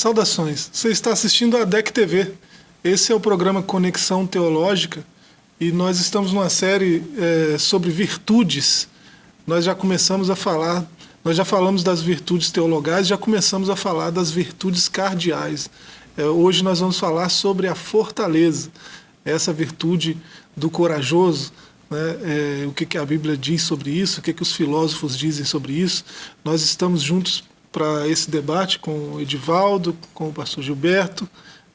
Saudações. Você está assistindo a DEC TV. Esse é o programa Conexão Teológica e nós estamos numa série é, sobre virtudes. Nós já começamos a falar, nós já falamos das virtudes teologais, já começamos a falar das virtudes cardeais. É, hoje nós vamos falar sobre a fortaleza, essa virtude do corajoso, né, é, o que, que a Bíblia diz sobre isso, o que, que os filósofos dizem sobre isso. Nós estamos juntos para esse debate com o Edivaldo, com o pastor Gilberto.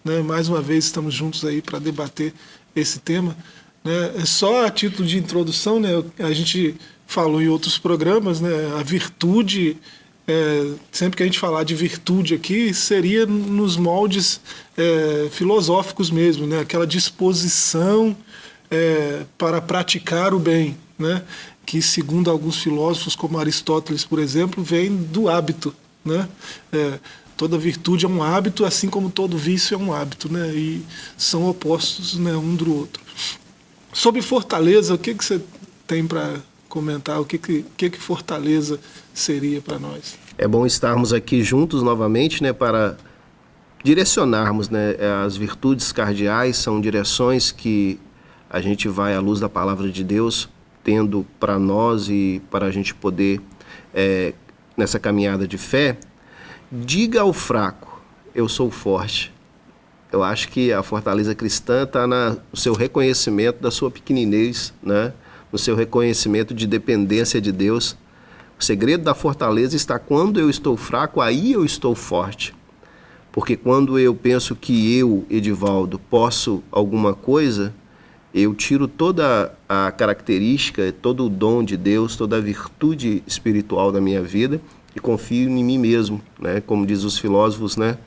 Né, mais uma vez estamos juntos aí para debater esse tema. Né, só a título de introdução, né, a gente falou em outros programas, né, a virtude, é, sempre que a gente falar de virtude aqui, seria nos moldes é, filosóficos mesmo, né, aquela disposição é, para praticar o bem, né? que segundo alguns filósofos, como Aristóteles, por exemplo, vem do hábito. Né? É, toda virtude é um hábito, assim como todo vício é um hábito, né? e são opostos né, um do outro. Sobre fortaleza, o que, que você tem para comentar? O que, que, que, que fortaleza seria para nós? É bom estarmos aqui juntos novamente né, para direcionarmos né, as virtudes cardeais, são direções que a gente vai à luz da palavra de Deus, tendo para nós e para a gente poder, é, nessa caminhada de fé, diga ao fraco, eu sou forte. Eu acho que a fortaleza cristã está no seu reconhecimento da sua pequeninez, né? no seu reconhecimento de dependência de Deus. O segredo da fortaleza está quando eu estou fraco, aí eu estou forte. Porque quando eu penso que eu, Edivaldo, posso alguma coisa, eu tiro toda a característica, todo o dom de Deus, toda a virtude espiritual da minha vida e confio em mim mesmo, né? Como diz os filósofos, né?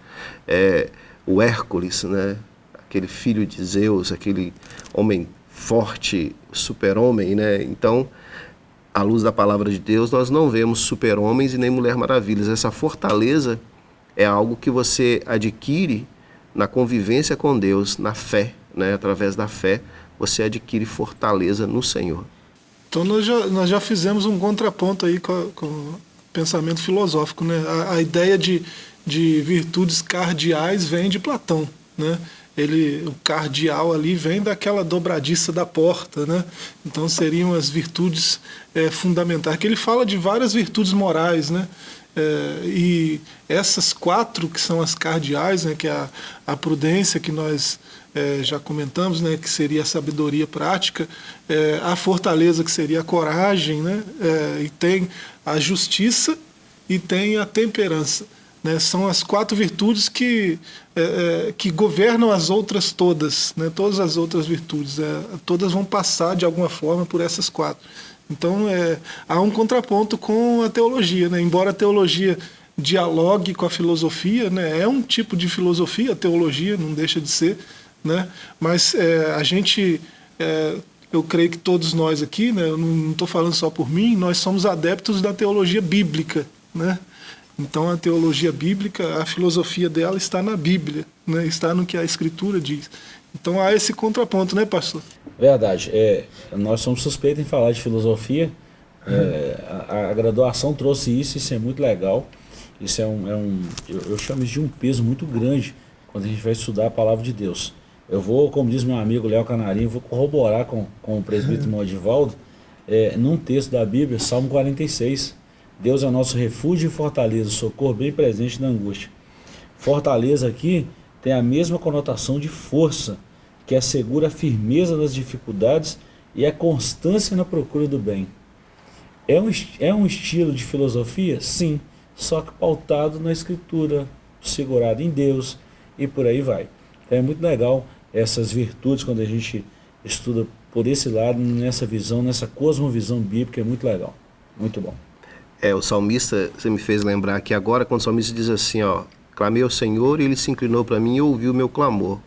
É, o Hércules, né? Aquele filho de Zeus, aquele homem forte, super-homem, né? Então, à luz da palavra de Deus, nós não vemos super-homens e nem mulher maravilhas. Essa fortaleza é algo que você adquire na convivência com Deus, na fé, né? Através da fé, você adquire fortaleza no Senhor. Então nós já, nós já fizemos um contraponto aí com, com o pensamento filosófico. Né? A, a, ideia de, de virtudes cardeais vem de Platão. Né? Ele, o cardeal ali vem daquela dobradiça da porta. Né? Então seriam as virtudes é, fundamentais. Que ele fala de várias virtudes morais. Né? É, e essas quatro que são as cardeais, né, que é a, a prudência que nós é, já comentamos, né, que seria a sabedoria prática, é, a fortaleza que seria a coragem, né, é, e tem a justiça e tem a temperança. Né, são as quatro virtudes que, é, é, que governam as outras todas, né, todas as outras virtudes. É, todas vão passar de alguma forma por essas quatro. Então é, há um contraponto com a teologia. Né, embora a teologia dialogue com a filosofia, né, é um tipo de filosofia, a teologia não deixa de ser, né? Mas é, a gente, é, eu creio que todos nós aqui, né, eu não estou falando só por mim, nós somos adeptos da teologia bíblica. Né? Então a teologia bíblica, a filosofia dela está na Bíblia, né? está no que a Escritura diz. Então há esse contraponto, né, pastor? Verdade. É, nós somos suspeitos em falar de filosofia. É, a, a, graduação trouxe isso, isso é muito legal. Isso é um, é um eu, eu chamo isso de um peso muito grande quando a gente vai estudar a palavra de Deus. Eu vou, como diz meu amigo Léo Canarinho, vou corroborar com, com o presbítero Modivaldo, é, num texto da Bíblia, Salmo 46. Deus é nosso refúgio e fortaleza, socorro bem presente na angústia. Fortaleza aqui tem a mesma conotação de força, que assegura a firmeza nas dificuldades e a constância na procura do bem. É um, é um estilo de filosofia? Sim, só que pautado na escritura, segurado em Deus e por aí vai. Então é muito legal essas virtudes quando a gente estuda por esse lado, nessa visão, nessa cosmovisão bíblica, é muito legal. Muito bom. É, o salmista, você me fez lembrar que agora, quando o salmista diz assim, ó, clamei ao Senhor e ele se inclinou para mim e ouviu o meu clamor.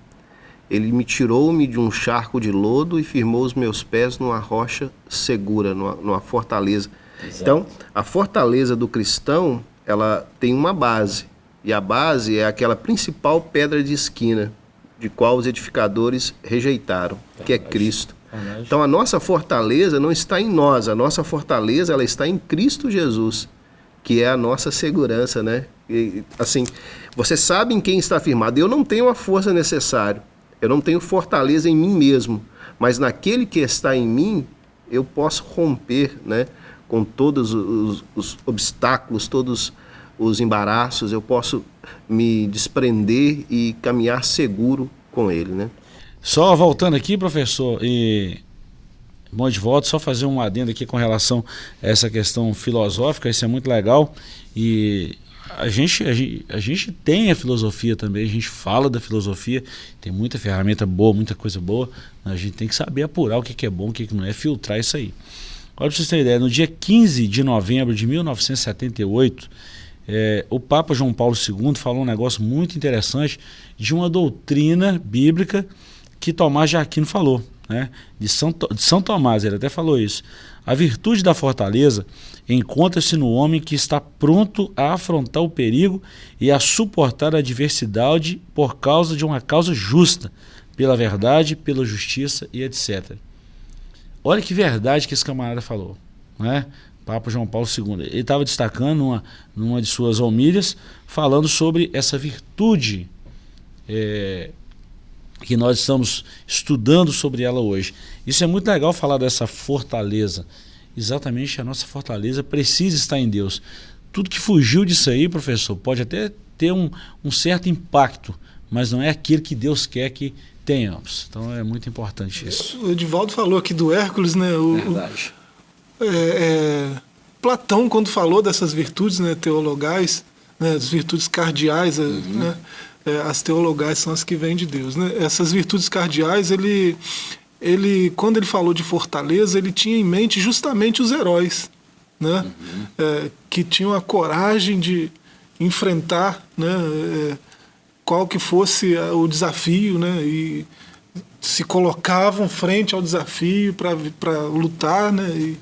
Ele me tirou-me de um charco de lodo e firmou os meus pés numa rocha segura, numa, numa fortaleza. Exato. Então, a fortaleza do cristão, ela tem uma base. E a base é aquela principal pedra de esquina de qual os edificadores rejeitaram, que é Cristo. Então a nossa fortaleza não está em nós, a nossa fortaleza ela está em Cristo Jesus, que é a nossa segurança, né? assim, você sabe em quem está firmado. Eu não tenho a força necessária, eu não tenho fortaleza em mim mesmo, mas naquele que está em mim, eu posso romper né, com todos os, os obstáculos, todos os embaraços, eu posso me desprender e caminhar seguro com ele. Né? Só voltando aqui, professor, e bom de volta, só fazer um adendo aqui com relação a essa questão filosófica, isso é muito legal. E a gente, a gente, a gente tem a filosofia também, a gente fala da filosofia, tem muita ferramenta boa, muita coisa boa, a gente tem que saber apurar o que, que é bom, o que, que não é, filtrar isso aí. Olha para vocês terem ideia, no dia 15 de novembro de 1978, é, o Papa João Paulo II falou um negócio muito interessante de uma doutrina bíblica que Tomás de Aquino falou, né? de, São, de São Tomás, ele até falou isso. A virtude da fortaleza encontra-se no homem que está pronto a afrontar o perigo e a suportar a adversidade por causa de uma causa justa, pela verdade, pela justiça e etc. Olha que verdade que esse camarada falou, né? Papa João Paulo II. Ele estava destacando numa, numa de suas homilhas, falando sobre essa virtude é, que nós estamos estudando sobre ela hoje. Isso é muito legal falar dessa fortaleza. Exatamente, a nossa fortaleza precisa estar em Deus. Tudo que fugiu disso aí, professor, pode até ter um, um certo impacto, mas não é aquilo que Deus quer que tenhamos. Então é muito importante isso. O Edivaldo falou aqui do Hércules, né? O, Verdade. O, é, é, Platão, quando falou dessas virtudes né, teologais, né, as virtudes cardeais, uhum. né, é, as teologais são as que vêm de Deus. Né? Essas virtudes cardeais, ele, ele, quando ele falou de fortaleza, ele tinha em mente justamente os heróis, né? Uhum. É, que tinham a coragem de enfrentar né, é, qual que fosse o desafio, né? E se colocavam frente ao desafio para lutar, né? E,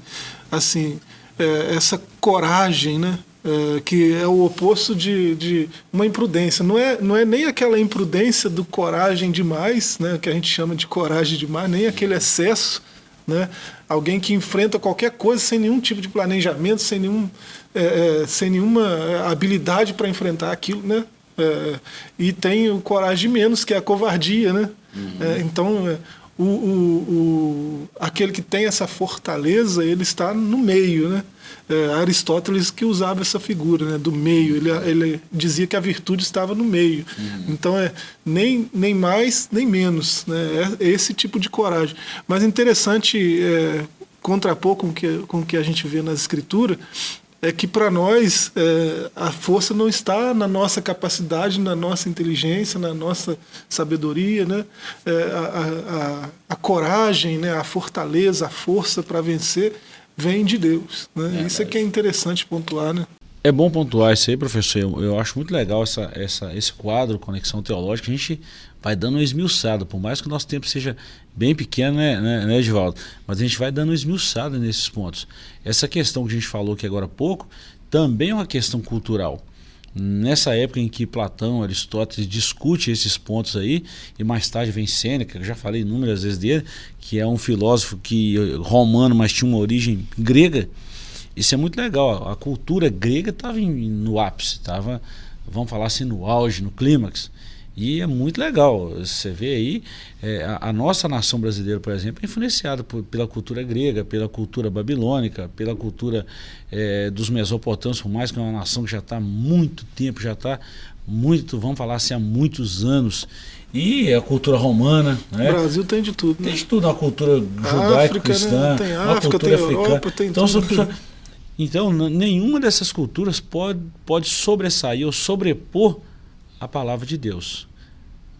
assim, é, essa coragem, né? É, que é o oposto de, de uma imprudência. Não é, não é nem aquela imprudência do coragem demais, né, que a gente chama de coragem demais, nem aquele excesso. Né, alguém que enfrenta qualquer coisa sem nenhum tipo de planejamento, sem, nenhum, é, é sem nenhuma habilidade para enfrentar aquilo. Né, é, e tem o coragem menos, que é a covardia. Né, uhum. É, então, o, o, o, aquele que tem essa fortaleza, ele está no meio. Né, é, Aristóteles que usava essa figura né, do meio. Ele, ele dizia que a virtude estava no meio. Uhum. Então é nem, nem mais nem menos. Né, é esse tipo de coragem. Mas interessante é, contrapor com que, com o que a gente vê na escritura é que para nós é, a força não está na nossa capacidade, na nossa inteligência, na nossa sabedoria, né? É, a, a, a, coragem, né? a fortaleza, a força para vencer vem de Deus. Né? É, isso é que é interessante pontuar. Né? É bom pontuar isso aí, professor. Eu, eu, acho muito legal essa, essa, esse quadro, Conexão Teológica. A gente vai dando uma esmiuçada, por mais que o nosso tempo seja bem pequeno, né, né, né? Mas a gente vai dando uma esmiuçada nesses pontos. Essa questão que a gente falou aqui agora há pouco também é uma questão cultural. Nessa época em que Platão, Aristóteles discute esses pontos aí, e mais tarde vem Sêneca, que eu já falei inúmeras vezes dele, que é um filósofo que romano, mas tinha uma origem grega. Isso é muito legal. A cultura grega estava no ápice, estava, vamos falar assim, no auge, no clímax. E é muito legal. Você vê aí, é, a, a, nossa nação brasileira, por exemplo, é influenciada por, pela cultura grega, pela cultura babilônica, pela cultura é, dos mesopotâmios, por mais que é uma nação que já está há muito tempo, já está muito, vamos falar assim, há muitos anos. E a cultura romana. Né? O Brasil tem de tudo. Tem né? de tudo, a cultura judaico-cristã, né? tem a cultura tem africana. Europa, tem então, tudo. então, nenhuma dessas culturas pode, pode sobressair ou sobrepor a palavra de Deus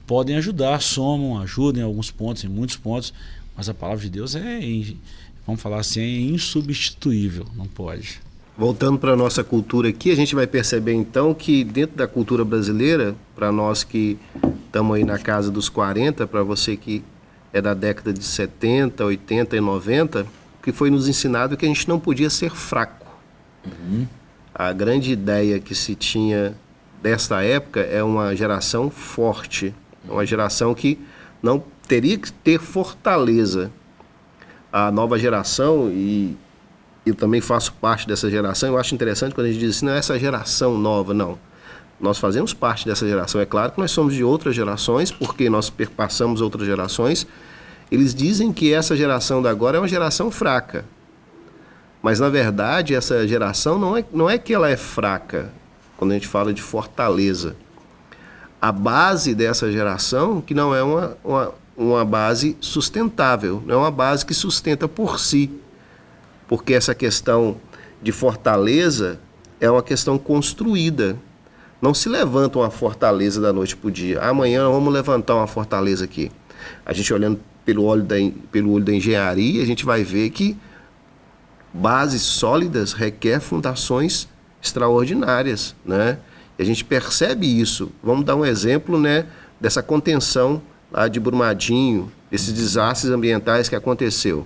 podem ajudar, somam, ajudam em alguns pontos, em muitos pontos, mas a palavra de Deus é, vamos falar assim, é insubstituível, não pode. Voltando para a nossa cultura aqui, a gente vai perceber então que dentro da cultura brasileira, para nós que estamos aí na casa dos 40, para você que é da década de 70, 80 e 90, que foi nos ensinado que a gente não podia ser fraco. Uhum. A grande ideia que se tinha desta época é uma geração forte, é uma geração que não teria que ter fortaleza. A nova geração, e eu também faço parte dessa geração, eu acho interessante quando a gente diz assim, não é essa geração nova, não. nós fazemos parte dessa geração. É claro que nós somos de outras gerações, porque nós perpassamos outras gerações. Eles dizem que essa geração da agora é uma geração fraca. Mas, na verdade, essa geração não é, não é que ela é fraca, quando a gente fala de fortaleza. A base dessa geração, que não é uma, uma, uma base sustentável, não é uma base que sustenta por si. Porque essa questão de fortaleza é uma questão construída. Não se levanta uma fortaleza da noite para o dia. Amanhã vamos levantar uma fortaleza aqui. A gente olhando pelo olho da, pelo olho da engenharia, a gente vai ver que bases sólidas requer fundações extraordinárias, né? E a gente percebe isso. Vamos dar um exemplo, né, dessa contenção lá de Brumadinho, esses desastres ambientais que aconteceu.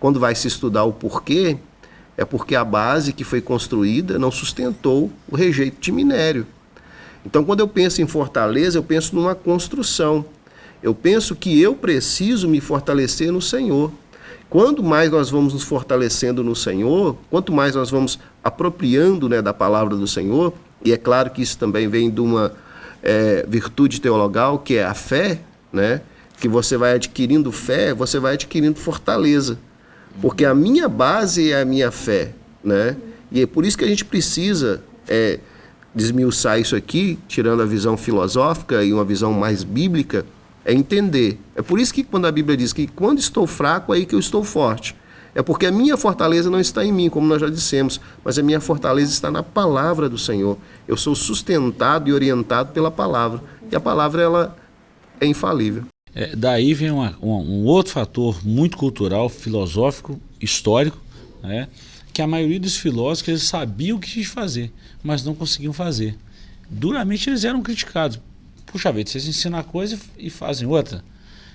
Quando vai se estudar o porquê, é porque a base que foi construída não sustentou o rejeito de minério. Então, quando eu penso em fortaleza, eu penso numa construção. Eu penso que eu preciso me fortalecer no Senhor. Quanto mais nós vamos nos fortalecendo no Senhor, quanto mais nós vamos apropriando né, da palavra do Senhor, e é claro que isso também vem de uma é, virtude teologal, que é a fé, né? que você vai adquirindo fé, você vai adquirindo fortaleza. Porque a minha base é a minha fé. Né? E é por isso que a gente precisa é, desmiuçar isso aqui, tirando a visão filosófica e uma visão mais bíblica, é entender. É por isso que quando a Bíblia diz que quando estou fraco, é aí que eu estou forte. É porque a minha fortaleza não está em mim, como nós já dissemos, mas a minha fortaleza está na palavra do Senhor. Eu sou sustentado e orientado pela palavra. E a palavra ela é infalível. É, daí vem uma, uma, um outro fator muito cultural, filosófico, histórico, né? que a maioria dos filósofos eles sabiam o que fazer, mas não conseguiam fazer. Duramente eles eram criticados Puxa vida, vocês ensinam a coisa e fazem outra.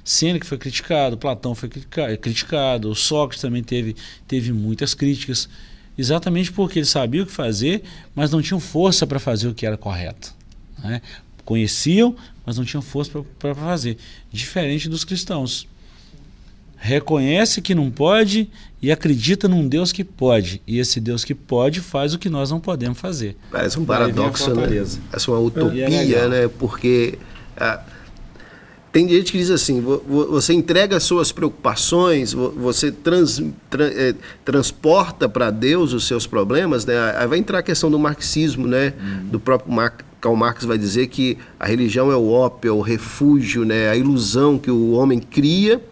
Sêneca foi criticado, Platão foi criticado, Sócrates também teve, teve muitas críticas, exatamente porque eles sabiam o que fazer, mas não tinham força para fazer o que era correto. Né? Conheciam, mas não tinham força para fazer. Diferente dos cristãos reconhece que não pode e acredita num Deus que pode. E esse Deus que pode faz o que nós não podemos fazer. Parece um paradoxo, né? Parece uma utopia, é né? Porque ah, tem gente que diz assim: você entrega as suas preocupações, você trans, tra, é, transporta para Deus os seus problemas, né? Aí vai entrar a questão do marxismo, né? Uhum. Do próprio Mar Karl Marx vai dizer que a religião é o ópio, é o refúgio, né? A ilusão que o homem cria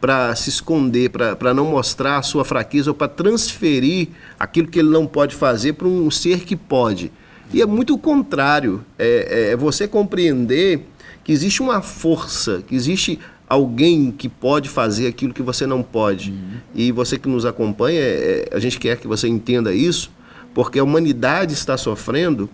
para se esconder, para não mostrar a sua fraqueza ou para transferir aquilo que ele não pode fazer para um ser que pode. E é muito o contrário, é, é, é você compreender que existe uma força, que existe alguém que pode fazer aquilo que você não pode. Uhum. E você que nos acompanha, é, a gente quer que você entenda isso, porque a humanidade está sofrendo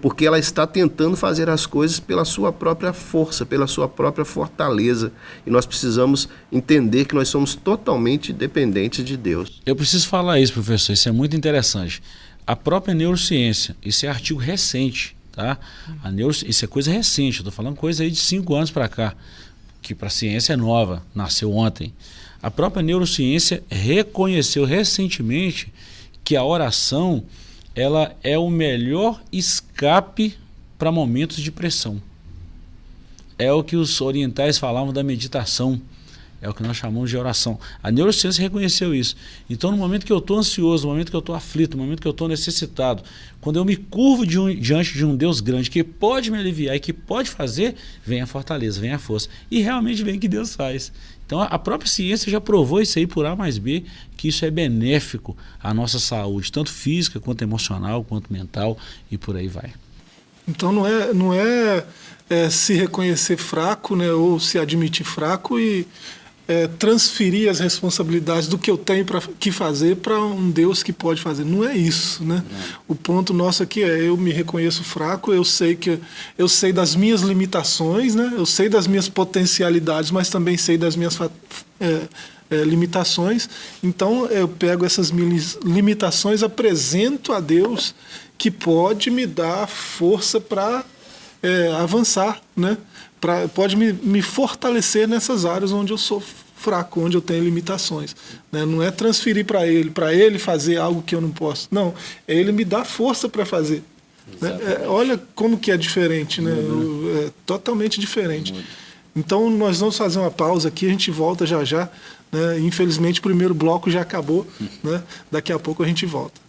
porque ela está tentando fazer as coisas pela sua própria força, pela sua própria fortaleza. E nós precisamos entender que nós somos totalmente dependentes de Deus. Eu preciso falar isso, professor, isso é muito interessante. A própria neurociência, isso é artigo recente, tá? A isso é coisa recente, estou falando coisa aí de cinco anos para cá, que para a ciência é nova, nasceu ontem. A própria neurociência reconheceu recentemente que a oração ela é o melhor escape para momentos de pressão. É o que os orientais falavam da meditação. É o que nós chamamos de oração. A neurociência reconheceu isso. Então, no momento que eu estou ansioso, no momento que eu estou aflito, no momento que eu estou necessitado, quando eu me curvo de um, diante de um Deus grande que pode me aliviar e que pode fazer, vem a fortaleza, vem a força. E realmente vem que Deus faz. Então, a própria ciência já provou isso aí por A mais B, que isso é benéfico à nossa saúde, tanto física, quanto emocional, quanto mental e por aí vai. Então, não é, não é, é se reconhecer fraco, né, ou se admitir fraco e é, transferir as responsabilidades do que eu tenho para que fazer para um Deus que pode fazer. Não é isso, né? O ponto nosso aqui é eu me reconheço fraco, eu sei que eu sei das minhas limitações, né? Eu sei das minhas potencialidades, mas também sei das minhas é, é, limitações. Então eu pego essas minhas limitações, apresento a Deus que pode me dar força para é, avançar, né? Pra, pode me, me fortalecer nessas áreas onde eu sou fraco, onde eu tenho limitações. Né? Não é transferir para ele, para ele fazer algo que eu não posso. Não, é ele me dar força para fazer. É, olha como que é diferente, né? É totalmente diferente. Então nós vamos fazer uma pausa aqui, a gente volta já já. Né? Infelizmente o primeiro bloco já acabou, né? daqui a pouco a gente volta.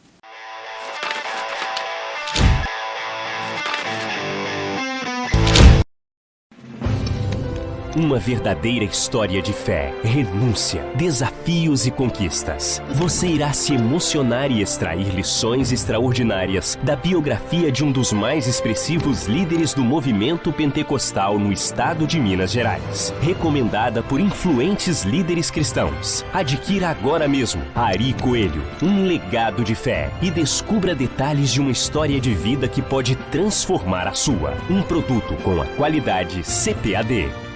Uma verdadeira história de fé, renúncia, desafios e conquistas. Você irá se emocionar e extrair lições extraordinárias da biografia de um dos mais expressivos líderes do movimento pentecostal no estado de Minas Gerais. Recomendada por influentes líderes cristãos. Adquira agora mesmo Ari Coelho, um legado de fé e descubra detalhes de uma história de vida que pode transformar a sua. Um produto com a qualidade CPAD.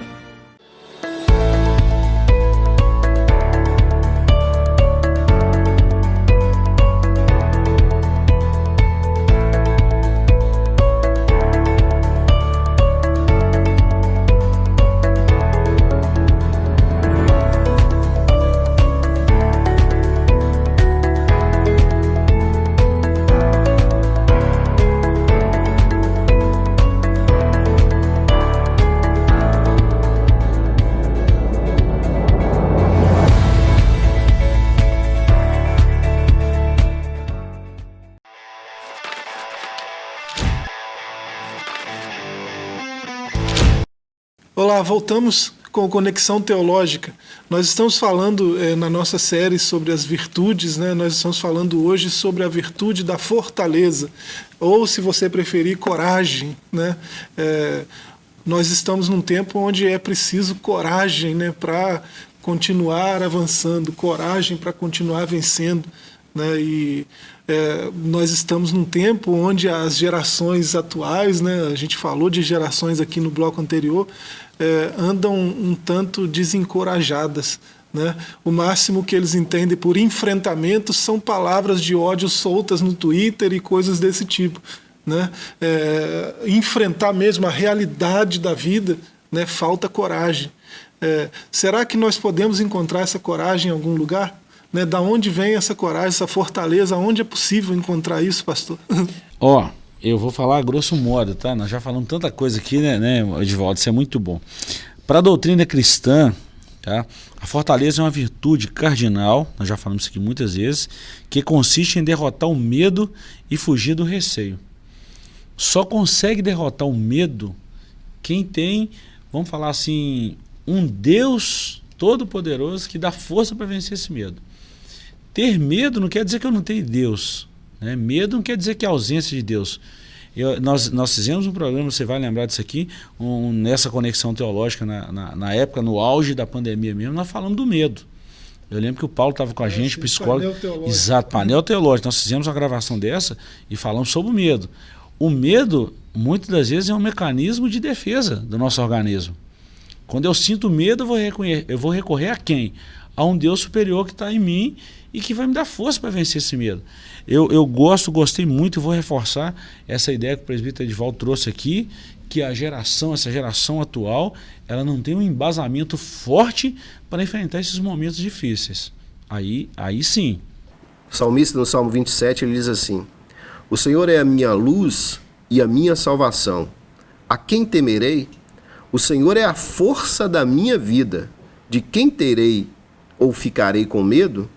Voltamos com Conexão Teológica. Nós estamos falando é, na nossa série sobre as virtudes, né? nós estamos falando hoje sobre a virtude da fortaleza, ou se você preferir, coragem. Né? É, nós estamos num tempo onde é preciso coragem né? para continuar avançando, coragem para continuar vencendo. Né? E é, nós estamos num tempo onde as gerações atuais, né? a gente falou de gerações aqui no bloco anterior, é, andam um tanto desencorajadas. Né? O máximo que eles entendem por enfrentamento são palavras de ódio soltas no Twitter e coisas desse tipo. Né? É, enfrentar mesmo a realidade da vida, né? falta coragem. É, será que nós podemos encontrar essa coragem em algum lugar? Né? Da onde vem essa coragem, essa fortaleza? Onde é possível encontrar isso, pastor? Ó, oh eu vou falar grosso modo, tá? Nós já falamos tanta coisa aqui, né, né Edvaldo? Isso é muito bom. Para a doutrina cristã, tá? a fortaleza é uma virtude cardinal, nós já falamos isso aqui muitas vezes, que consiste em derrotar o medo e fugir do receio. Só consegue derrotar o medo quem tem, vamos falar assim, um Deus todo-poderoso que dá força para vencer esse medo. Ter medo não quer dizer que eu não tenho Deus. Né? Medo não quer dizer que é ausência de Deus. Eu, nós, nós fizemos um programa, você vai lembrar disso aqui, um, nessa conexão teológica, na, na, na, época, no auge da pandemia mesmo, nós falamos do medo. Eu lembro que o Paulo estava com a gente, psicólogo. Painel teológico. Exato, painel teológico. Nós fizemos uma gravação dessa e falamos sobre o medo. O medo, muitas das vezes, é um mecanismo de defesa do nosso organismo. Quando eu sinto medo, eu vou, eu vou recorrer a quem? A um Deus superior que está em mim e que vai me dar força para vencer esse medo. Eu, eu gosto, gostei muito e vou reforçar essa ideia que o presbítero Edvaldo trouxe aqui, que a geração, essa geração atual, ela não tem um embasamento forte para enfrentar esses momentos difíceis. Aí, aí sim. O salmista no Salmo 27 ele diz assim: O Senhor é a minha luz e a minha salvação. A quem temerei? O Senhor é a força da minha vida. De quem terei ou ficarei com medo?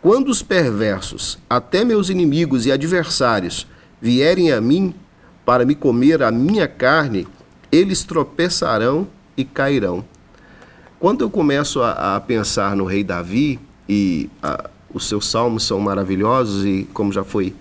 Quando os perversos, até meus inimigos e adversários, vierem a mim para me comer a minha carne, eles tropeçarão e cairão. Quando eu começo a, a pensar no rei Davi, e a, os seus salmos são maravilhosos, e como já foi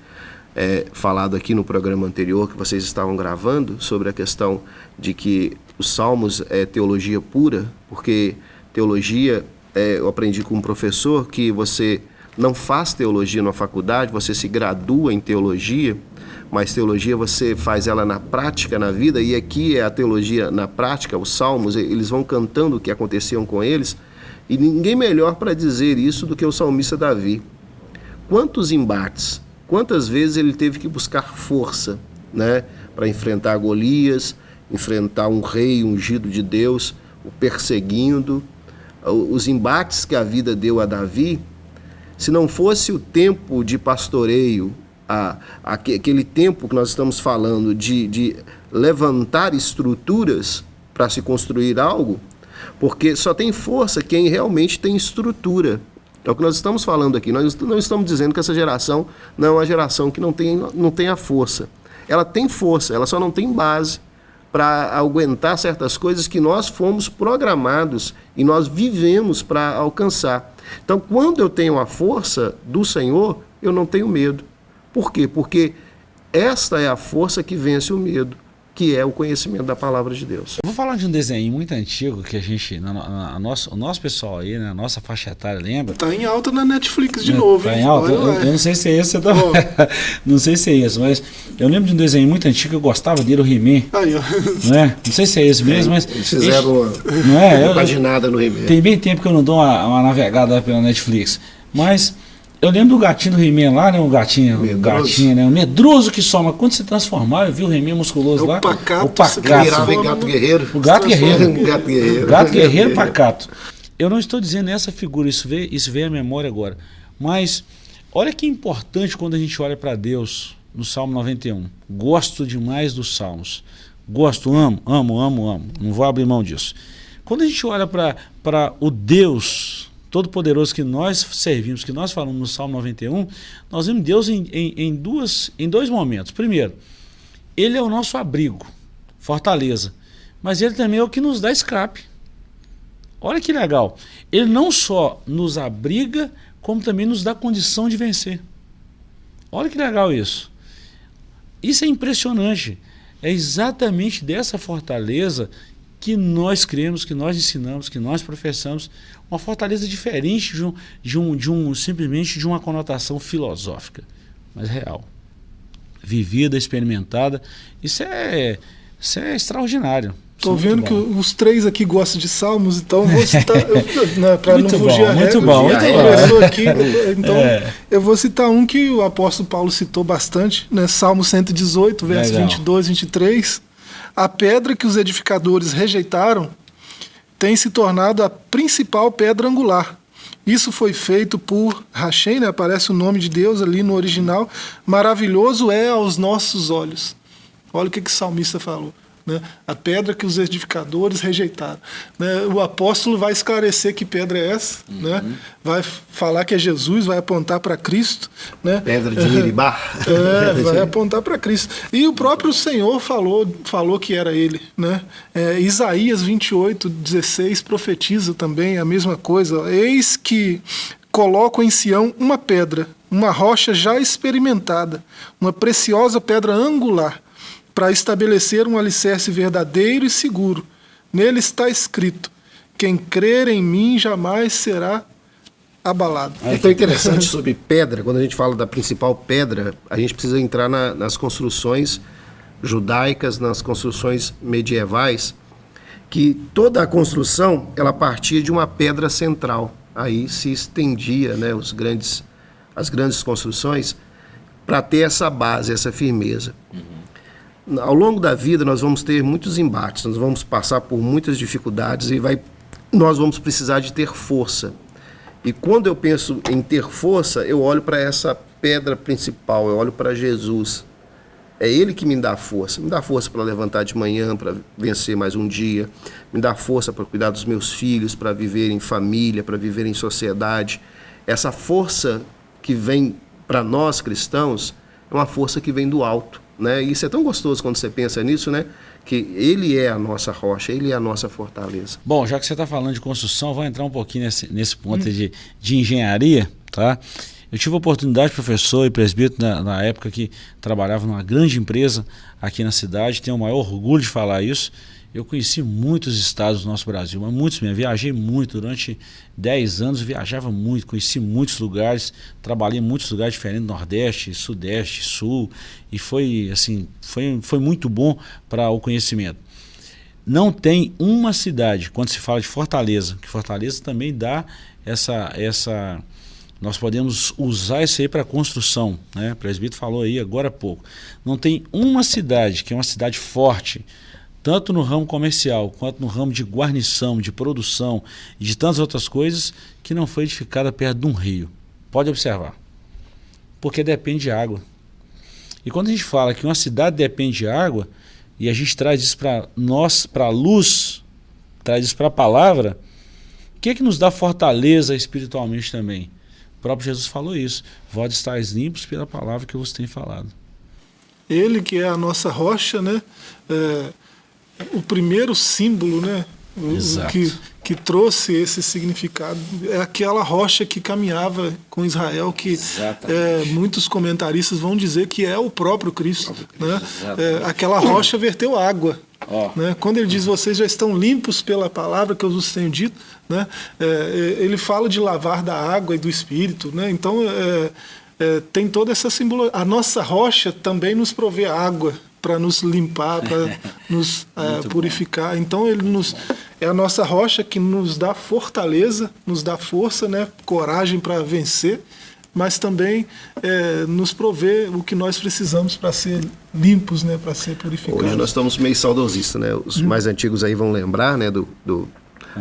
é, falado aqui no programa anterior que vocês estavam gravando, sobre a questão de que os salmos é teologia pura, porque teologia, é, eu aprendi com um professor que você não faz teologia na faculdade, você se gradua em teologia, mas teologia você faz ela na prática, na vida, e aqui é a teologia na prática, os salmos, eles vão cantando o que aconteciam com eles, e ninguém melhor para dizer isso do que o salmista Davi. Quantos embates, quantas vezes ele teve que buscar força né, para enfrentar Golias, enfrentar um rei ungido de Deus, o perseguindo, os embates que a vida deu a Davi, se não fosse o tempo de pastoreio, a, aquele tempo que nós estamos falando de, de levantar estruturas para se construir algo, porque só tem força quem realmente tem estrutura. É o que nós estamos falando aqui. Nós não estamos dizendo que essa geração não é uma geração que não tem, não tem a força. Ela tem força, ela só não tem base para aguentar certas coisas que nós fomos programados e nós vivemos para alcançar. Então, quando eu tenho a força do Senhor, eu não tenho medo. Por quê? Porque esta é a força que vence o medo que é o conhecimento da palavra de Deus. Eu vou falar de um desenho muito antigo que a gente, na, na, nosso, o nosso pessoal aí, né, a nossa faixa etária, lembra? Tá em alta na Netflix de é, novo. Tá hein? em alta? Eu, eu, não sei se é esse, não sei se é esse, mas eu lembro de um desenho muito antigo, eu gostava dele, o He-Man. Não, é? não sei se é esse mesmo, é, mas... Eles fizeram esse, uma, não é? uma paginada no He-Man. Tem bem tempo que eu não dou uma, uma navegada pela Netflix, mas... Eu lembro do gatinho do He-Man lá, né? O gatinho, medroso. o gatinho, né? O medroso que soma. Quando se transformar, eu vi o He-Man musculoso é lá. O pacato. O pacato. Virava gato guerreiro. O gato guerreiro. gato guerreiro. Gato guerreiro pacato. Eu não estou dizendo essa figura, isso veio, isso veio à memória agora. Mas olha que importante quando a gente olha para Deus no Salmo 91. Gosto demais dos Salmos. Gosto, amo, amo, amo, amo. Não vou abrir mão disso. Quando a gente olha para o Deus Todo-Poderoso que nós servimos, que nós falamos no Salmo 91, nós vemos Deus em, em, em, duas, em dois momentos. Primeiro, Ele é o nosso abrigo, fortaleza, mas Ele também é o que nos dá escape. Olha que legal. Ele não só nos abriga, como também nos dá condição de vencer. Olha que legal isso. Isso é impressionante. É exatamente dessa fortaleza que nós cremos, que nós ensinamos, que nós professamos, uma fortaleza diferente de um, de um, de um simplesmente de uma conotação filosófica, mas real, vivida, experimentada. Isso é, isso é extraordinário. Estou é vendo que os três aqui gostam de salmos, então vou citar, né, para não fugir a regra, muito bom, muito bom. aqui, então é. eu vou citar um que o apóstolo Paulo citou bastante, né, Salmo 118, versos 22 23, a pedra que os edificadores rejeitaram tem se tornado a principal pedra angular. Isso foi feito por Hashem, né? aparece o nome de Deus ali no original. Maravilhoso é aos nossos olhos. Olha o que, que o salmista falou né? a pedra que os edificadores rejeitaram. Né? O apóstolo vai esclarecer que pedra é essa, uhum. né? vai falar que é Jesus, vai apontar para Cristo. Né? Pedra de Miribá. É, vai apontar para Cristo. E o próprio Senhor falou, falou que era ele. Né? É, Isaías 28, 16 profetiza também a mesma coisa. Eis que coloco em Sião uma pedra, uma rocha já experimentada, uma preciosa pedra angular para estabelecer um alicerce verdadeiro e seguro. Nele está escrito: quem crer em mim jamais será abalado. É tão interessante sobre pedra, quando a gente fala da principal pedra, a gente precisa entrar na, nas construções judaicas, nas construções medievais, que toda a construção ela partia de uma pedra central. Aí se estendia, né, os grandes, as grandes construções para ter essa base, essa firmeza. Ao longo da vida nós vamos ter muitos embates, nós vamos passar por muitas dificuldades e vai, nós vamos precisar de ter força. E quando eu penso em ter força, eu olho para essa pedra principal, eu olho para Jesus. É Ele que me dá força. Me dá força para levantar de manhã, para vencer mais um dia. Me dá força para cuidar dos meus filhos, para viver em família, para viver em sociedade. Essa força que vem para nós cristãos é uma força que vem do alto. Né? Isso é tão gostoso quando você pensa nisso, né? Que ele é a nossa rocha, ele é a nossa fortaleza. Bom, já que você está falando de construção, vou entrar um pouquinho nesse, nesse ponto hum. de, de engenharia, tá? Eu tive a oportunidade, professor e presbítero, na, na, época que trabalhava numa grande empresa aqui na cidade, tenho o maior orgulho de falar isso. Eu conheci muitos estados do nosso Brasil, mas muitos mesmo. Viajei muito durante 10 anos, viajava muito, conheci muitos lugares, trabalhei em muitos lugares diferentes, Nordeste, Sudeste, Sul, e foi assim, foi, foi muito bom para o conhecimento. Não tem uma cidade, quando se fala de Fortaleza, que Fortaleza também dá essa essa nós podemos usar isso aí para construção, né? O presbítero falou aí agora há pouco. Não tem uma cidade que é uma cidade forte, tanto no ramo comercial quanto no ramo de guarnição, de produção e de tantas outras coisas, que não foi edificada perto de um rio. Pode observar. Porque depende de água. E quando a gente fala que uma cidade depende de água, e a gente traz isso para nós, para a luz, traz isso para a palavra, o que é que nos dá fortaleza espiritualmente também? O próprio Jesus falou isso. Vós estáis limpos pela palavra que vos tenho falado. Ele que é a nossa rocha, né? É, o primeiro símbolo, né? O, que, que trouxe esse significado é aquela rocha que caminhava com Israel, que é, muitos comentaristas vão dizer que é o próprio Cristo. O próprio Cristo né? É, aquela rocha verteu água. Oh. Né? Quando ele diz vocês já estão limpos pela palavra que eu vos tenho dito, né? É, é, ele fala de lavar da água e do Espírito. Né? Então é, é, tem toda essa simbologia. A nossa rocha também nos provê água para nos limpar, para nos é, purificar. Bom. Então ele nos é a nossa rocha que nos dá fortaleza, nos dá força, né, coragem para vencer, mas também é, nos provê o que nós precisamos para ser limpos, né, para ser purificados. Hoje nós estamos meio saudosistas, né? Os hum. mais antigos aí vão lembrar, né, do, do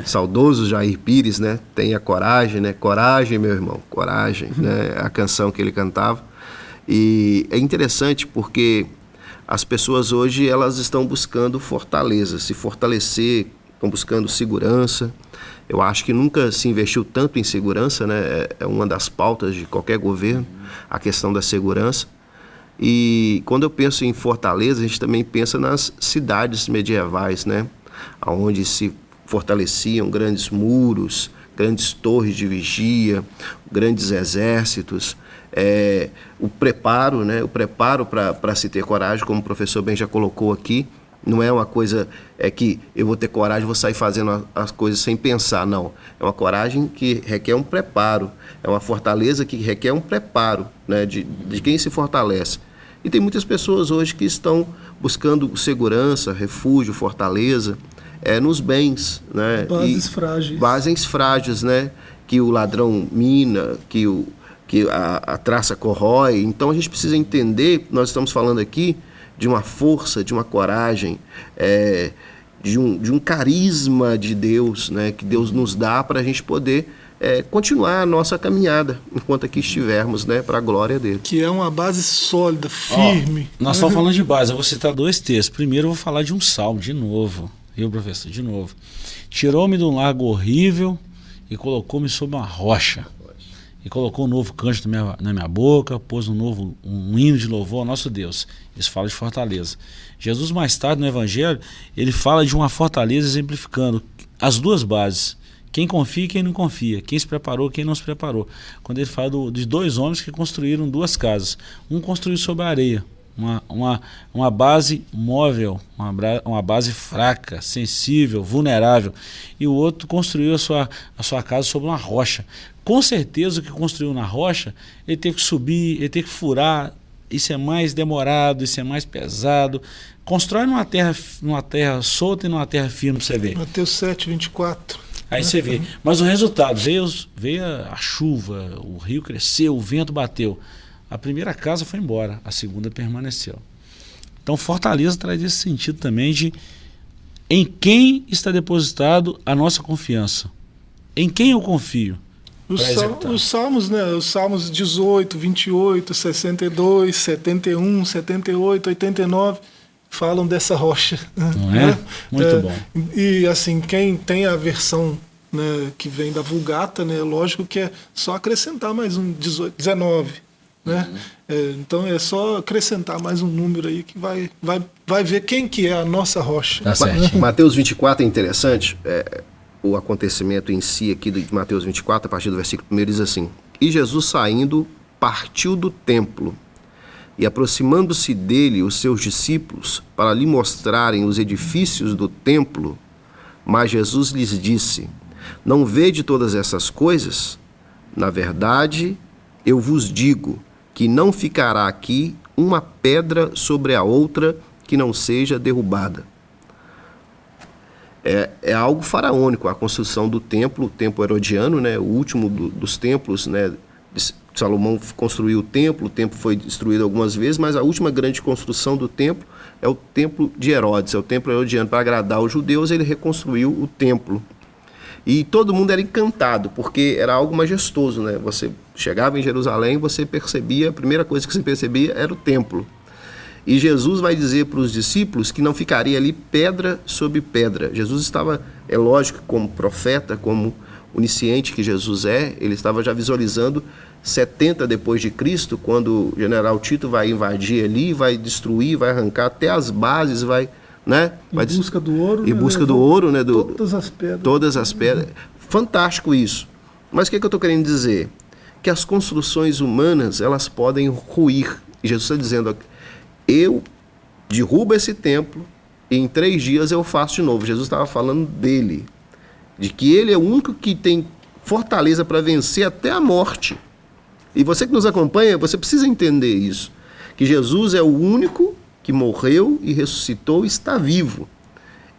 saudoso Jair Pires, né? Tenha coragem, né? Coragem, meu irmão, coragem, né? A canção que ele cantava. E é interessante porque as pessoas hoje elas estão buscando fortaleza, se fortalecer, estão buscando segurança. Eu acho que nunca se investiu tanto em segurança, né? É, é uma das pautas de qualquer governo, a questão da segurança. E quando eu penso em Fortaleza, a gente também pensa nas cidades medievais, né? Onde se fortaleciam grandes muros, grandes torres de vigia, grandes exércitos é, o preparo, né? o preparo para se ter coragem, como o professor bem já colocou aqui, não é uma coisa é que eu vou ter coragem, vou sair fazendo as coisas sem pensar, não. É uma coragem que requer um preparo, é uma fortaleza que requer um preparo né? de, de quem se fortalece. E tem muitas pessoas hoje que estão buscando segurança, refúgio, fortaleza, é, nos bens. Né? Bases e, frágeis. Bases frágeis, né? Que o ladrão mina, que o, que a, a traça corrói. Então a gente precisa entender, nós estamos falando aqui de uma força, de uma coragem, é, de, um, de um carisma de Deus, né, que Deus nos dá para a gente poder é, continuar a nossa caminhada enquanto aqui estivermos, né, para a glória dele. Que é uma base sólida, firme. nós estamos falando de base, eu vou citar dois textos. Primeiro eu vou falar de um salmo, de novo, viu, professor? De novo. Tirou-me de um largo horrível e colocou-me sobre uma rocha e colocou um novo canto na minha, na minha boca, pôs um novo um hino de louvor ao nosso Deus. Isso fala de fortaleza. Jesus mais tarde no Evangelho ele fala de uma fortaleza exemplificando as duas bases. Quem confia e quem não confia, quem se preparou quem não se preparou. Quando ele fala do, de dois homens que construíram duas casas. Um construiu sobre a areia, uma, uma, uma base móvel, uma, uma base fraca, sensível, vulnerável. E o outro construiu a sua, a sua casa sobre uma rocha com certeza o que construiu na rocha, ele teve que subir, ele teve que furar, isso é mais demorado, isso é mais pesado. Constrói numa terra, numa terra solta e numa terra firme para você ver. Mateus 7, 24. Aí você vê. Mas o resultado, veio, veio a chuva, o rio cresceu, o vento bateu. A primeira casa foi embora, a segunda permaneceu. Então Fortaleza traz esse sentido também de em quem está depositado a nossa confiança. Em quem eu confio? Os, sal, os salmos, né? Os salmos 18, 28, 62, 71, 78, 89 falam dessa rocha. Não é? Né? Muito é, bom. E assim, quem tem a versão né, que vem da Vulgata, né, lógico que é só acrescentar mais um 18, 19. Né? Uhum. É, então é só acrescentar mais um número aí que vai, vai, vai ver quem que é a nossa rocha. Tá certo. Mateus 24 é interessante. É, o acontecimento em si aqui de Mateus 24, a partir do versículo 1, diz assim: E Jesus saindo, partiu do templo, e aproximando-se dele os seus discípulos, para lhe mostrarem os edifícios do templo, mas Jesus lhes disse: Não vede todas essas coisas? Na verdade, eu vos digo que não ficará aqui uma pedra sobre a outra que não seja derrubada é, é algo faraônico, a construção do templo, o templo herodiano, né, o último do, dos templos, né, Salomão construiu o templo, o templo foi destruído algumas vezes, mas a última grande construção do templo é o templo de Herodes, é o templo herodiano. Para agradar os judeus, ele reconstruiu o templo. E todo mundo era encantado, porque era algo majestoso, né? Você chegava em Jerusalém, você percebia, a primeira coisa que você percebia era o templo. E Jesus vai dizer para os discípulos que não ficaria ali pedra sobre pedra. Jesus estava, é lógico, como profeta, como onisciente que Jesus é, ele estava já visualizando 70 depois de Cristo, quando o general Tito vai invadir ali, vai destruir, vai arrancar até as bases, vai, né? Vai em busca do ouro. Em né? busca do ouro, né? Do, todas as pedras. Todas as pedras. Fantástico isso. Mas o que, é que eu estou querendo dizer? Que as construções humanas, elas podem ruir. E Jesus está dizendo, eu derrubo esse templo e em três dias eu faço de novo. Jesus estava falando dele, de que ele é o único que tem fortaleza para vencer até a morte. E você que nos acompanha, você precisa entender isso. Que Jesus é o único que morreu e ressuscitou está vivo.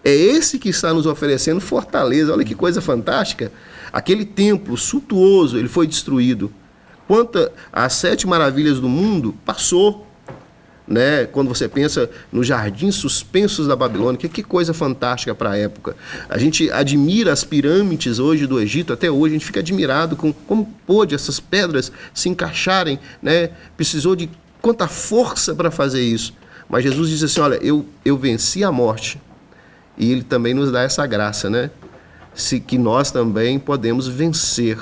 É esse que está nos oferecendo fortaleza. Olha que coisa fantástica. Aquele templo suntuoso, ele foi destruído. Quanto às sete maravilhas do mundo, passou né? Quando você pensa nos jardins suspensos da Babilônia, que, que coisa fantástica para a época. A gente admira as pirâmides hoje do Egito, até hoje a gente fica admirado com como pôde essas pedras se encaixarem, né? Precisou de quanta força para fazer isso. Mas Jesus diz assim: olha, eu, eu venci a morte. E ele também nos dá essa graça, né? Se, que nós também podemos vencer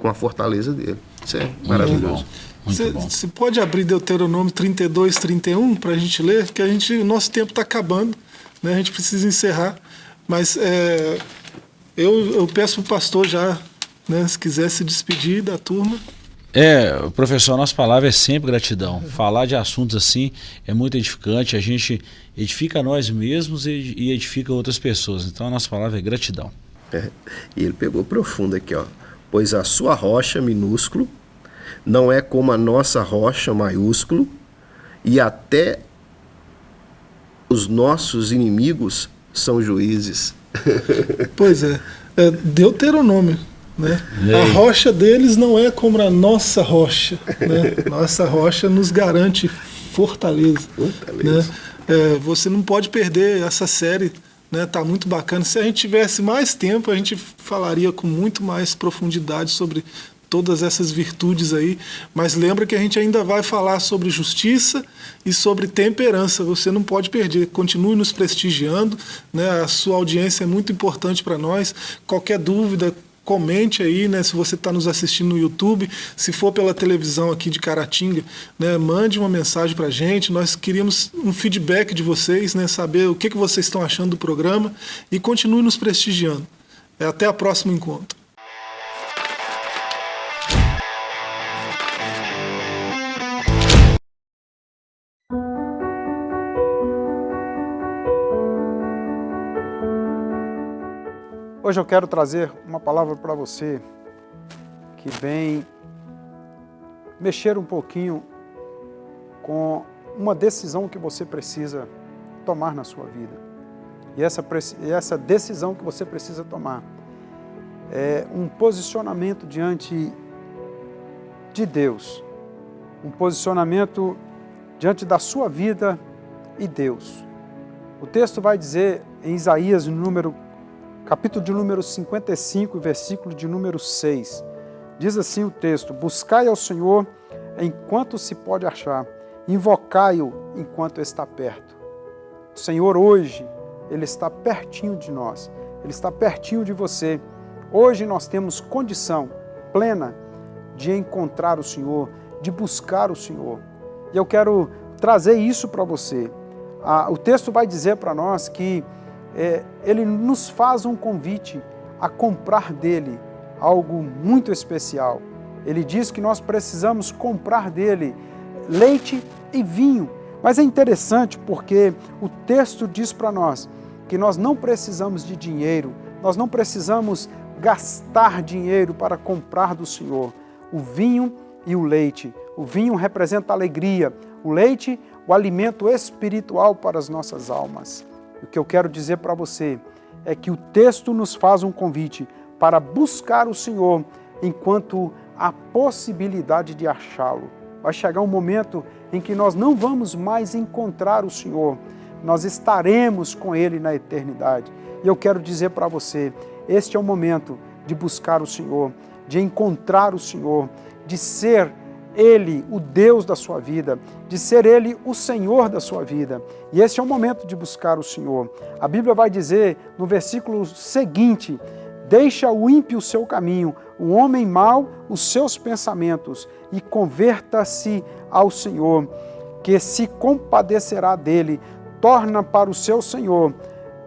com a fortaleza dele. Isso é maravilhoso. Você pode abrir Deuteronômio 32, 31 para a gente ler? Que a gente, o nosso tempo está acabando, né? a gente precisa encerrar. Mas é, eu, eu peço para o pastor já, né, se quiser se despedir da turma. É, professor, a nossa palavra é sempre gratidão. Falar de assuntos assim é muito edificante. A gente edifica nós mesmos e edifica outras pessoas. Então a nossa palavra é gratidão. É, e ele pegou profundo aqui, ó. Pois a sua rocha minúsculo não é como a nossa rocha maiúsculo, e até os nossos inimigos são juízes. Pois é, é Deuteronômio. Né? A rocha deles não é como a nossa rocha. Né? Nossa rocha nos garante fortaleza. fortaleza. Né? É, você não pode perder essa série. Né? Tá muito bacana. Se a gente tivesse mais tempo, a gente falaria com muito mais profundidade sobre todas essas virtudes aí, mas lembra que a gente ainda vai falar sobre justiça e sobre temperança. Você não pode perder. Continue nos prestigiando, né? A sua audiência é muito importante para nós. Qualquer dúvida, comente aí, né, se você está nos assistindo no YouTube, se for pela televisão aqui de Caratinga, né, mande uma mensagem para a gente, nós queríamos um feedback de vocês, né, saber o que, que vocês estão achando do programa e continue nos prestigiando. Até a próximo encontro. Hoje eu quero trazer uma palavra para você que vem mexer um pouquinho com uma decisão que você precisa tomar na sua vida. E essa, essa decisão que você precisa tomar é um posicionamento diante de Deus, um posicionamento diante da sua vida e Deus. O texto vai dizer em Isaías, número capítulo de número 55, versículo de número 6. Diz assim o texto: Buscai ao Senhor enquanto se pode achar, invocai-o enquanto está perto. O Senhor hoje, Ele está pertinho de nós, Ele está pertinho de você. Hoje nós temos condição plena de encontrar o Senhor, de buscar o Senhor. E eu quero trazer isso para você. Ah, o texto vai dizer para nós que é, ele nos faz um convite a comprar dele algo muito especial. Ele diz que nós precisamos comprar dele leite e vinho. Mas é interessante porque o texto diz para nós que nós não precisamos de dinheiro, nós não precisamos gastar dinheiro para comprar do Senhor o vinho e o leite. O vinho representa alegria, o leite, o alimento espiritual para as nossas almas. O que eu quero dizer para você é que o texto nos faz um convite para buscar o Senhor enquanto há possibilidade de achá-lo. Vai chegar um momento em que nós não vamos mais encontrar o Senhor, nós estaremos com Ele na eternidade. E eu quero dizer para você, este é o momento de buscar o Senhor, de encontrar o Senhor, de ser Ele o Deus da sua vida, de ser Ele o Senhor da sua vida. E esse é o momento de buscar o Senhor. A Bíblia vai dizer no versículo seguinte: Deixa o ímpio o seu caminho, o homem mau os seus pensamentos, e converta-se ao Senhor, que se compadecerá dele. Torna para o seu Senhor,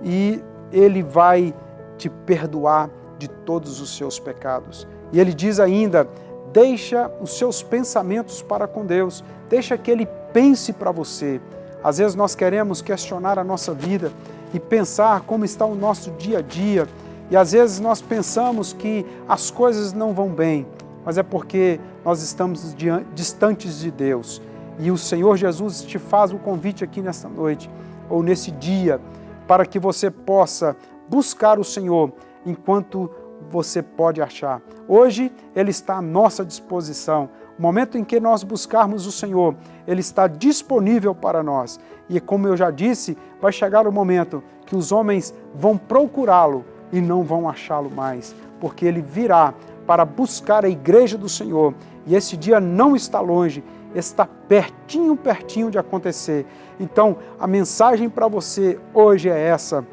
e ele vai te perdoar de todos os seus pecados. E ele diz ainda: deixa os seus pensamentos para com Deus, deixa que Ele pense para você. Às vezes nós queremos questionar a nossa vida e pensar como está o nosso dia a dia, e às vezes nós pensamos que as coisas não vão bem, mas é porque nós estamos distantes de Deus. E o Senhor Jesus te faz o convite aqui nesta noite, ou nesse dia, para que você possa buscar o Senhor enquanto você pode achar. Hoje Ele está à nossa disposição. O momento em que nós buscarmos o Senhor, Ele está disponível para nós. E como eu já disse, vai chegar o momento que os homens vão procurá-lo e não vão achá-lo mais, porque Ele virá para buscar a igreja do Senhor. E esse dia não está longe, está pertinho, pertinho de acontecer. Então, a mensagem para você hoje é essa: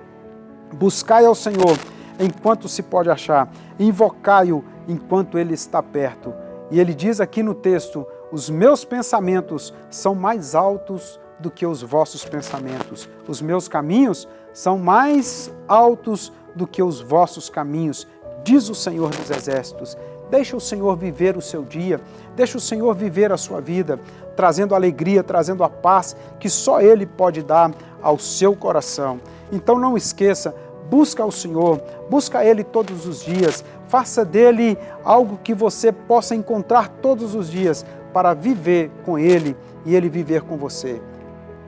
buscai ao Senhor enquanto se pode achar, invocai-o enquanto ele está perto. E ele diz aqui no texto: Os meus pensamentos são mais altos do que os vossos pensamentos, os meus caminhos são mais altos do que os vossos caminhos, diz o Senhor dos Exércitos. Deixa o Senhor viver o seu dia, deixa o Senhor viver a sua vida, trazendo alegria, trazendo a paz que só Ele pode dar ao seu coração. Então não esqueça, busca o Senhor, busca Ele todos os dias, faça dele algo que você possa encontrar todos os dias para viver com Ele e Ele viver com você.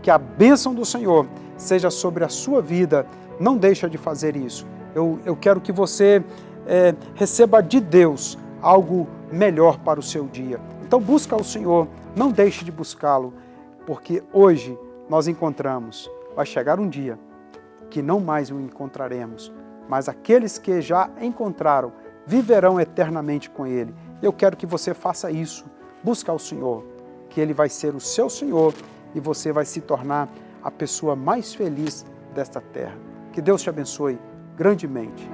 Que a bênção do Senhor seja sobre a sua vida, não deixa de fazer isso. Eu, eu quero que você é, receba de Deus algo melhor para o seu dia. Então busca o Senhor, não deixe de buscá-lo, porque hoje nós encontramos, vai chegar um dia que não mais o encontraremos, mas aqueles que já encontraram viverão eternamente com Ele. Eu quero que você faça isso, busca o Senhor, que Ele vai ser o seu Senhor e você vai se tornar a pessoa mais feliz desta terra. Que Deus te abençoe grandemente.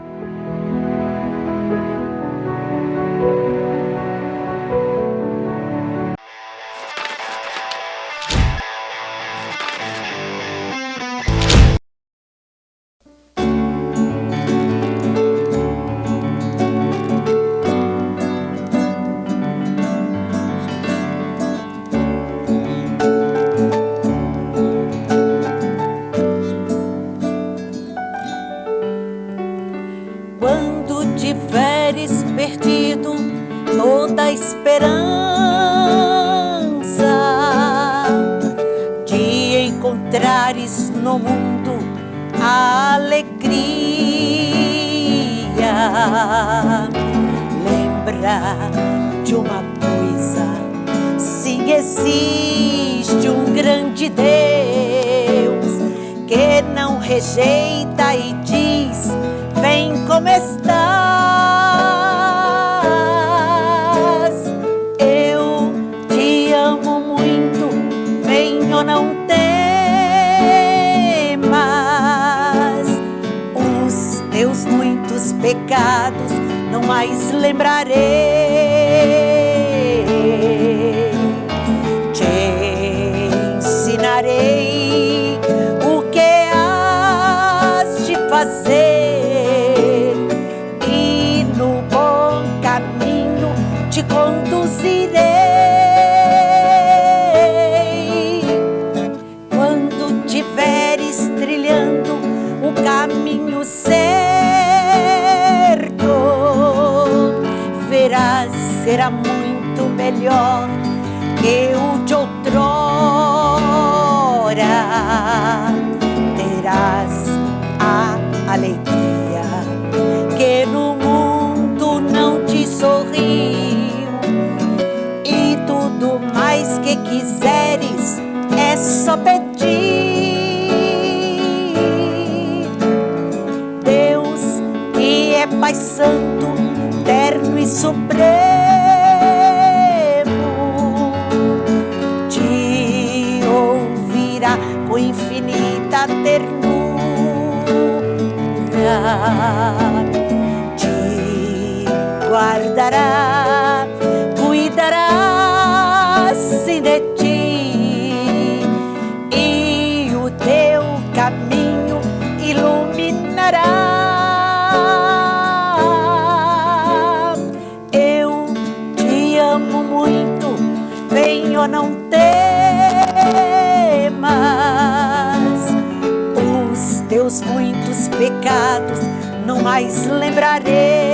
Pecados não mais lembrarei. Guardará, cuidará sim de ti e o teu caminho iluminará. Eu te amo muito, venho não temas os teus muitos pecados não mais lembrarei.